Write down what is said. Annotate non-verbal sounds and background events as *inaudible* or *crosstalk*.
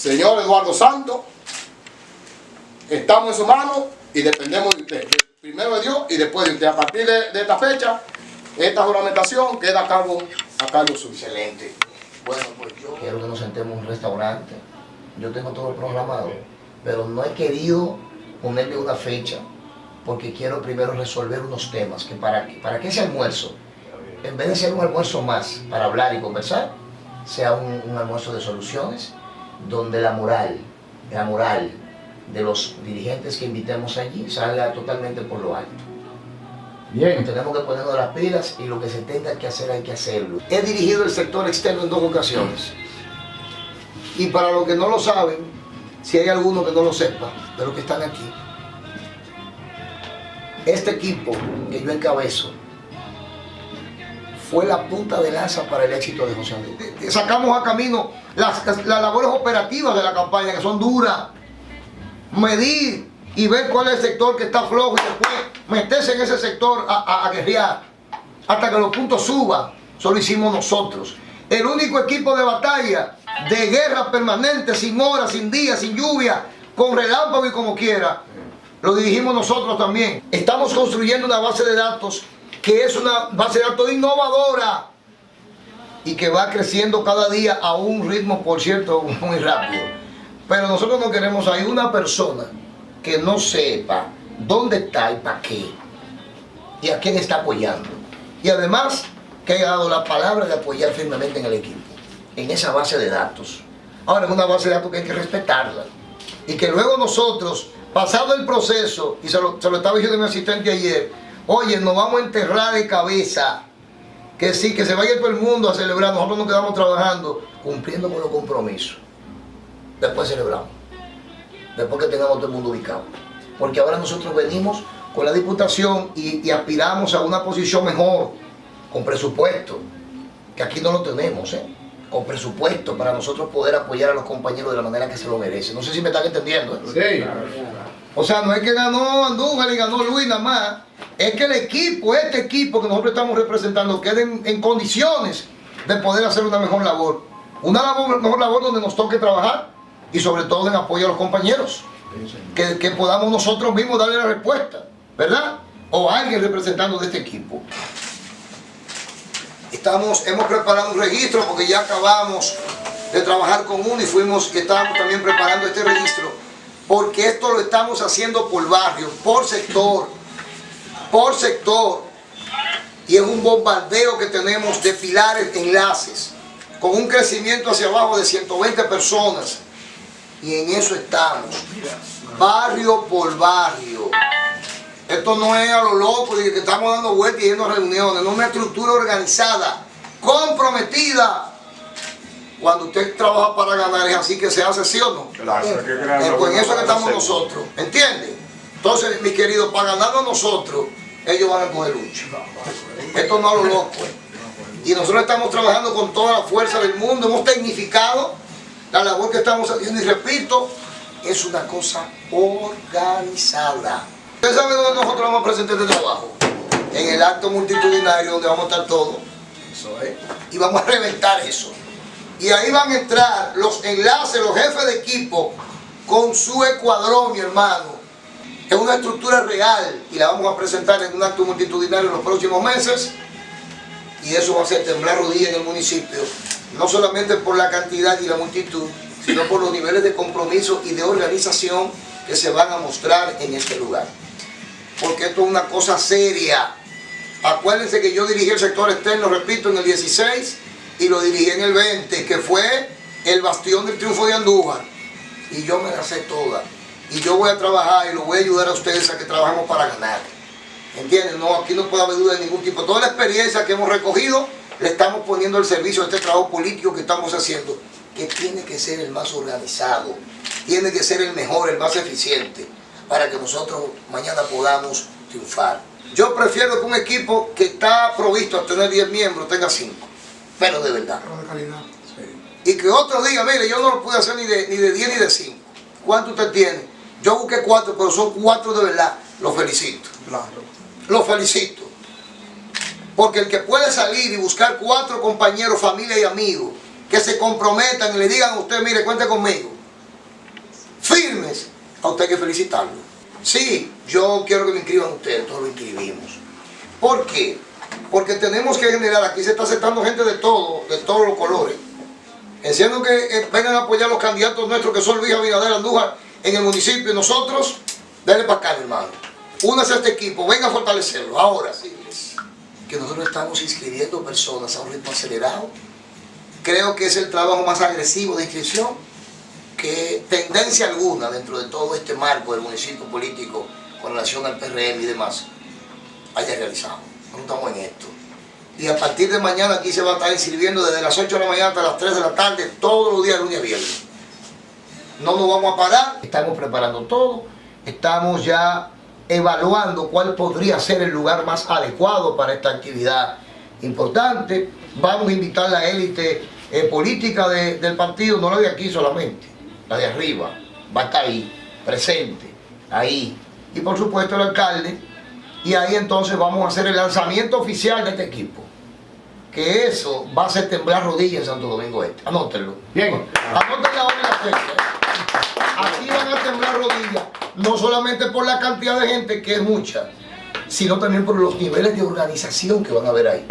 Señor Eduardo Santos, estamos en su mano y dependemos de usted. Primero de Dios y después de usted. A partir de, esta fecha, esta juramentación queda a cargo, a cargo suyo. Excelente. Bueno, pues yo quiero que nos sentemos en un restaurante. Yo tengo todo programado, pero no he querido ponerle una fecha porque quiero primero resolver unos temas que para, para que ese almuerzo, en vez de ser un almuerzo más para hablar y conversar, sea un, un almuerzo de soluciones donde la moral, la moral de los dirigentes que invitemos allí salga totalmente por lo alto. Bien. Tenemos que ponernos las pilas y lo que se tenga que hacer hay que hacerlo. He dirigido el sector externo en dos ocasiones. Y para los que no lo saben, si hay alguno que no lo sepa, de los que están aquí, este equipo que yo encabezo fue la punta de lanza para el éxito de José Andrés. Sacamos a camino las, las labores operativas de la campaña, que son duras. Medir y ver cuál es el sector que está flojo y después meterse en ese sector a, a, guerrear hasta que los puntos suban. Solo hicimos nosotros. El único equipo de batalla, de guerra permanente, sin horas, sin días, sin lluvia, con relámpago y como quiera, lo dirigimos nosotros también. Estamos construyendo una base de datos que es una base de datos innovadora y que va creciendo cada día a un ritmo, por cierto, *laughs* muy rápido. Pero nosotros no queremos hay una persona que no sepa dónde está y para qué y a quién está apoyando. Y además que haya dado la palabra de apoyar firmemente en el equipo, en esa base de datos. Ahora es una base de datos que hay que respetarla y que luego nosotros, pasado el proceso, y se lo, se lo estaba diciendo mi asistente ayer, oye, nos vamos a enterrar de cabeza que sí, que se vaya todo el mundo a celebrar, nosotros nos quedamos trabajando, cumpliendo con los compromisos. Después celebramos, después que tengamos todo el mundo ubicado. Porque ahora nosotros venimos con la diputación y, aspiramos a una posición mejor, con presupuesto, que aquí no lo tenemos, ¿eh? con presupuesto para nosotros poder apoyar a los compañeros de la manera que se lo merecen. No sé si me están entendiendo. ¿eh? Sí. O sea, no es que ganó Andújar y ganó Luis nada más es que el equipo, este equipo que nosotros estamos representando, quede en, condiciones de poder hacer una mejor labor. Una mejor labor donde nos toque trabajar y sobre todo en apoyo a los compañeros. Que, podamos nosotros mismos darle la respuesta, ¿verdad? O alguien representando de este equipo. Estamos, hemos preparado un registro porque ya acabamos de trabajar con uno y fuimos que estábamos también preparando este registro porque esto lo estamos haciendo por barrio, por sector, por sector y es un bombardeo que tenemos de pilares, enlaces, con un crecimiento hacia abajo de 120 personas y en eso estamos, barrio por barrio. Esto no es a lo loco de que estamos dando vueltas y yendo a reuniones, no es una estructura organizada, comprometida. Cuando usted trabaja para ganar es así que se hace, ¿sí o no? Claro, eh, pues en eso que estamos nosotros, ¿entiende? Entonces, mi querido, para ganarnos nosotros, ellos van a coger lucha. Esto no es lo loco. Y nosotros estamos trabajando con toda la fuerza del mundo, hemos tecnificado la labor que estamos haciendo y repito, es una cosa organizada. ¿Ustedes saben dónde nosotros vamos a presentar este trabajo? En el acto multitudinario donde vamos a estar todos. Y vamos a reventar eso. Y ahí van a entrar los enlaces, los jefes de equipo con su escuadrón, mi hermano es una estructura real y la vamos a presentar en un acto multitudinario en los próximos meses y eso va a hacer temblar rodillas en el municipio, no solamente por la cantidad y la multitud, sino por los niveles de compromiso y de organización que se van a mostrar en este lugar. Porque esto es una cosa seria. Acuérdense que yo dirigí el sector externo, repito, en el 16 y lo dirigí en el 20, que fue el bastión del triunfo de Andújar. Y yo me la sé toda y yo voy a trabajar y lo voy a ayudar a ustedes a que trabajemos para ganar. ¿Entienden? No, aquí no puede haber duda de ningún tipo. Toda la experiencia que hemos recogido le estamos poniendo al servicio de este trabajo político que estamos haciendo, que tiene que ser el más organizado, tiene que ser el mejor, el más eficiente, para que nosotros mañana podamos triunfar. Yo prefiero que un equipo que está provisto a tener 10 miembros tenga 5, pero de verdad. Y que otro diga, mire, yo no lo pude hacer ni de, ni de 10 ni de 5. ¿Cuánto usted tiene? Yo busqué cuatro, pero son cuatro de verdad. Lo felicito. Claro. Lo felicito. Porque el que puede salir y buscar cuatro compañeros, familia y amigos que se comprometan y le digan a usted, mire, cuente conmigo. a usted hay que felicitarlo. Sí, yo quiero que lo inscriban ustedes, todos lo inscribimos. ¿Por qué? Porque tenemos que generar, aquí se está aceptando gente de todo, de todos los colores. Enciendo que eh, vengan a apoyar los candidatos nuestros que son Luis Abinader Andújar en el municipio nosotros, denle para acá, hermano. Únase a este equipo, venga a fortalecerlo. Ahora, que nosotros estamos inscribiendo personas a un ritmo acelerado, creo que es el trabajo más agresivo de inscripción que tendencia alguna dentro de todo este marco del municipio político con relación al PRM y demás haya realizado. No estamos en esto. Y a partir de mañana aquí se va a estar inscribiendo desde las 8 de la mañana hasta las 3 de la tarde, todos los días, lunes a viernes. No nos vamos a parar, estamos preparando todo, estamos ya evaluando cuál podría ser el lugar más adecuado para esta actividad importante. Vamos a invitar a la élite eh, política de- del partido, no la de aquí solamente, la de arriba, va a estar ahí, presente, ahí. Y por supuesto el alcalde, y ahí entonces vamos a hacer el lanzamiento oficial de este equipo. Que eso va a hacer temblar rodillas en Santo Domingo Este. Anótenlo. Bien. Anótenlo ahora en la fecha. Temblar rodillas, no solamente por la cantidad de gente, que es mucha, sino también por los niveles de organización que van a haber ahí.